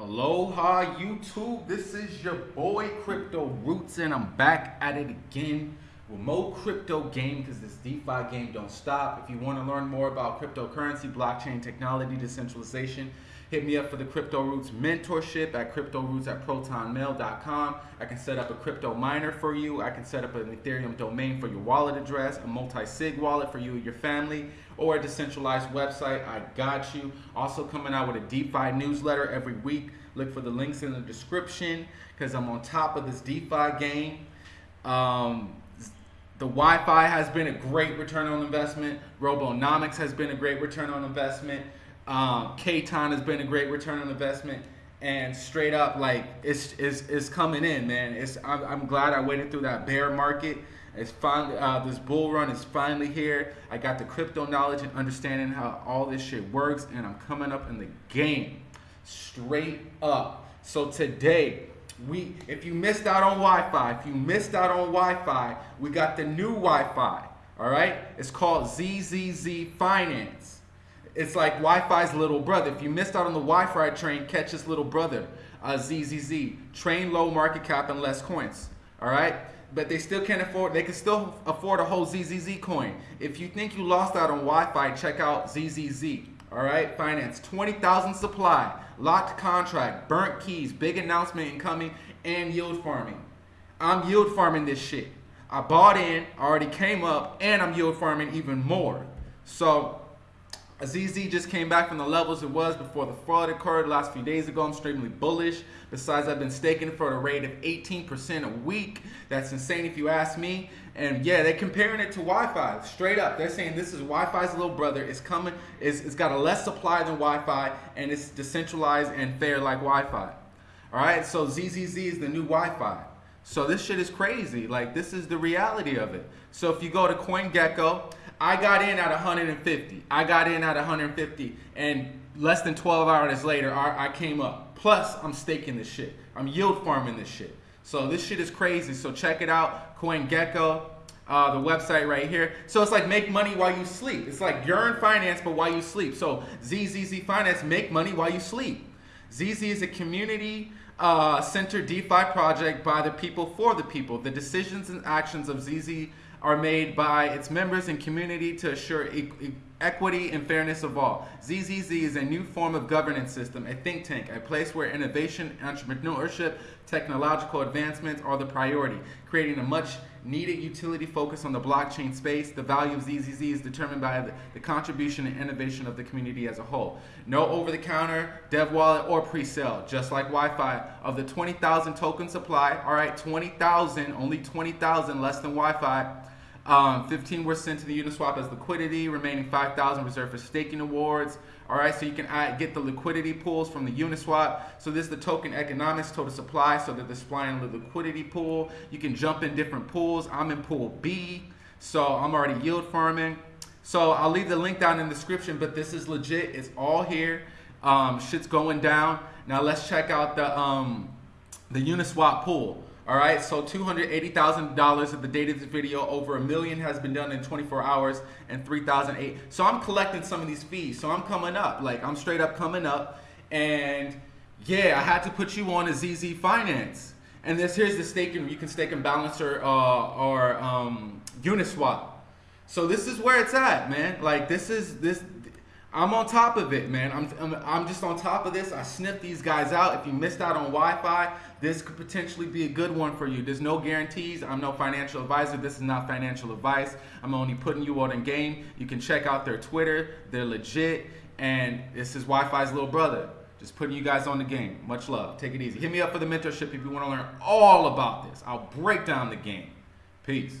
Aloha YouTube, this is your boy Crypto Roots and I'm back at it again with more crypto game because this DeFi game don't stop. If you want to learn more about cryptocurrency, blockchain technology, decentralization, hit me up for the Crypto Roots mentorship at cryptoroots at protonmail.com. I can set up a crypto miner for you. I can set up an Ethereum domain for your wallet address, a multi-sig wallet for you and your family, or a decentralized website. I got you. Also coming out with a DeFi newsletter every week. Look for the links in the description because I'm on top of this DeFi game. Um, the YFI has been a great return on investment. Robonomics has been a great return on investment. Um, KTON has been a great return on investment. And straight up, like it's it's, it's coming in, man. It's I'm, I'm glad I waited through that bear market. It's finally uh, this bull run is finally here. I got the crypto knowledge and understanding how all this shit works, and I'm coming up in the game, straight up. So today, we if you missed out on YFI, if you missed out on YFI, we got the new YFI. All right, it's called ZZZ Finance. It's like YFI's little brother. If you missed out on the YFI train, catch his little brother, uh, ZZZ. Train low market cap and less coins. All right, but they still can't afford. They can still afford a whole ZZZ coin. If you think you lost out on YFI, check out ZZZ. All right, finance 20,000 supply, locked contract, burnt keys, big announcement incoming, and yield farming. I'm yield farming this shit. I bought in, already came up, and I'm yield farming even more. So ZZ just came back from the levels it was before the fraud occurred last few days ago. I'm extremely bullish. Besides, I've been staking for a rate of 18% a week. That's insane if you ask me. And yeah, they're comparing it to YFI. Straight up, they're saying this is YFI's little brother. It's coming. It's, it's got a less supply than YFI, and it's decentralized and fair like YFI. All right, so ZZZ is the new YFI. So this shit is crazy. Like this is the reality of it. So if you go to CoinGecko, I got in at 150. I got in at 150, and less than 12 hours later, I came up. Plus, I'm staking this shit. I'm yield farming this shit. So this shit is crazy. So check it out, CoinGecko. Uh, the website right here. So it's like make money while you sleep. It's like you're in finance, but while you sleep. So ZZZ Finance, make money while you sleep. ZZ is a community uh, DeFi project by the people for the people. The decisions and actions of ZZ are made by its members and community to assure e equity and fairness of all. ZZZ is a new form of governance system, a think tank, a place where innovation, entrepreneurship, technological advancements are the priority, creating a much needed utility focus on the blockchain space. The value of ZZZ is determined by the, the contribution and innovation of the community as a whole. No over-the-counter, dev wallet, or pre-sale, just like YFI. Of the 20,000 token supply, all right, 20,000, only 20,000 less than YFI, um, 15 were sent to the Uniswap as liquidity, remaining 5,000 reserved for staking awards. All right, so you can add, get the liquidity pools from the Uniswap. So this is the token economics, total supply. So they're displaying the liquidity pool. You can jump in different pools. I'm in pool B, so I'm already yield farming. So I'll leave the link down in the description, but this is legit. It's all here. Um, shit's going down. Now let's check out the um, the Uniswap pool. All right, so $280,000 at the date of this video, over a million has been done in 24 hours and 3,008. So I'm collecting some of these fees. So I'm coming up, like I'm straight up coming up. And yeah, I had to put you on a ZZ Finance. And this here's the staking, you can stake in Balancer uh, or um, Uniswap. So this is where it's at, man. Like this is, this I'm on top of it, man. I'm, I'm, I'm, just on top of this. I sniffed these guys out. If you missed out on YFI, this could potentially be a good one for you. There's no guarantees. I'm no financial advisor. This is not financial advice. I'm only putting you on in game. You can check out their Twitter. They're legit. And this is YFI's little brother. Just putting you guys on the game. Much love. Take it easy. Hit me up for the mentorship if you want to learn all about this. I'll break down the game. Peace.